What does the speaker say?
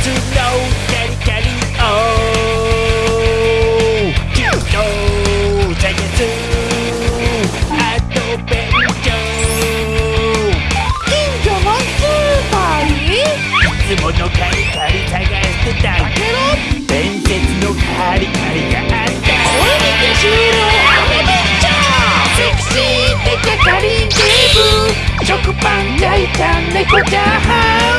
のカリカリおキュートジャイアンツアドベンチャー近所のスーパーにいつものカリカリ探してたけど伝説のカリカリがあったこれにて終了アドベンチャーセクシーデカカリンデブ食パン焼いた猫チャーハン